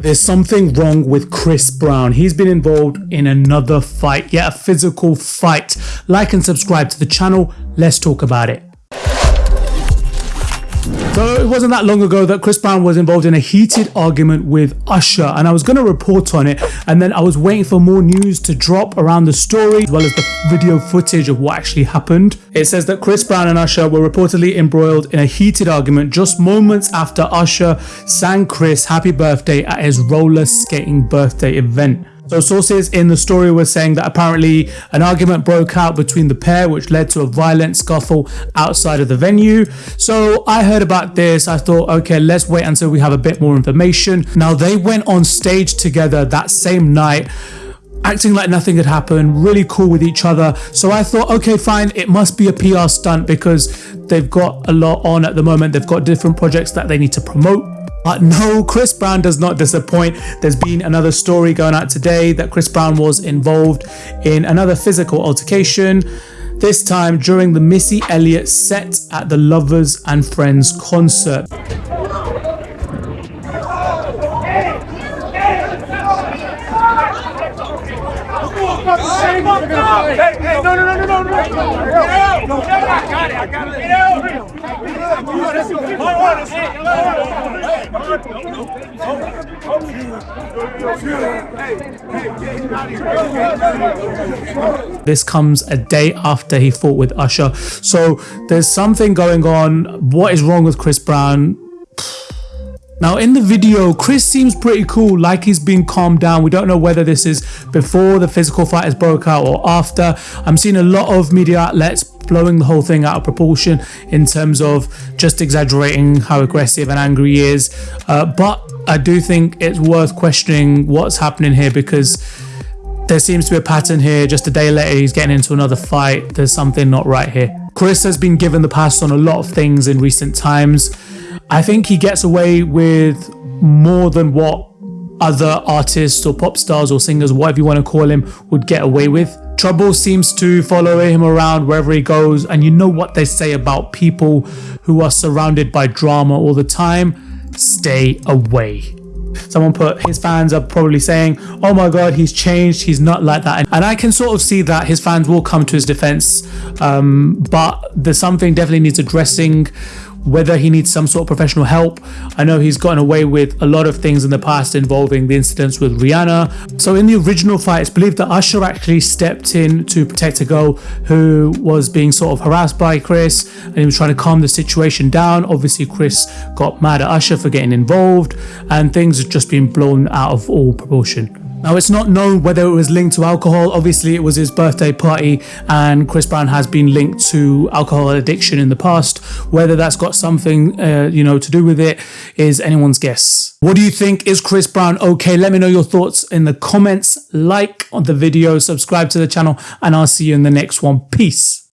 There's something wrong with Chris Brown. He's been involved in another fight, yet a physical fight. Like and subscribe to the channel. Let's talk about it. So it wasn't that long ago that Chris Brown was involved in a heated argument with Usher and I was going to report on it and then I was waiting for more news to drop around the story as well as the video footage of what actually happened. It says that Chris Brown and Usher were reportedly embroiled in a heated argument just moments after Usher sang Chris happy birthday at his roller skating birthday event. So sources in the story were saying that apparently an argument broke out between the pair which led to a violent scuffle outside of the venue. So I heard about this. I thought, okay, let's wait until we have a bit more information. Now they went on stage together that same night acting like nothing had happened, really cool with each other. So I thought, okay, fine, it must be a PR stunt because they've got a lot on at the moment. They've got different projects that they need to promote. But no, Chris Brown does not disappoint. There's been another story going out today that Chris Brown was involved in another physical altercation. This time during the Missy Elliott set at the Lovers and Friends concert. This comes a day after he fought with Usher. So there's something going on. What is wrong with Chris Brown? Now in the video, Chris seems pretty cool, like he's been calmed down. We don't know whether this is before the physical fight has broke out or after. I'm seeing a lot of media outlets blowing the whole thing out of proportion in terms of just exaggerating how aggressive and angry he is. Uh, but I do think it's worth questioning what's happening here because there seems to be a pattern here. Just a day later, he's getting into another fight. There's something not right here. Chris has been given the pass on a lot of things in recent times. I think he gets away with more than what other artists or pop stars or singers, whatever you want to call him, would get away with. Trouble seems to follow him around wherever he goes, and you know what they say about people who are surrounded by drama all the time stay away. Someone put his fans are probably saying, Oh my god, he's changed, he's not like that. And I can sort of see that his fans will come to his defense, um, but there's something definitely needs addressing whether he needs some sort of professional help. I know he's gotten away with a lot of things in the past involving the incidents with Rihanna. So in the original fight, it's believed that Usher actually stepped in to protect a girl who was being sort of harassed by Chris and he was trying to calm the situation down. Obviously, Chris got mad at Usher for getting involved and things have just been blown out of all proportion. Now, it's not known whether it was linked to alcohol. Obviously, it was his birthday party, and Chris Brown has been linked to alcohol addiction in the past. Whether that's got something, uh, you know, to do with it is anyone's guess. What do you think? Is Chris Brown okay? Let me know your thoughts in the comments. Like on the video, subscribe to the channel, and I'll see you in the next one. Peace.